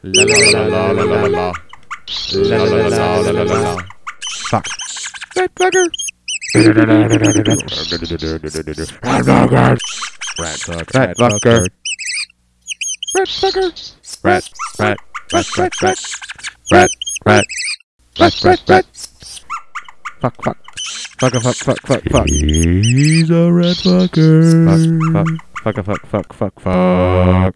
La la la la la la la. La la la la la la la. Fuck. Rat bugger. Rat bugger. Rat bugger. Rat fucker. Rat fucker. Rat rat rat rat rat. Rat rat rat rat rat. Fuck fuck. Fuck fuck fuck fuck fuck. He's a rat fucker. Fuck fuck fuck fuck fuck fuck fuck.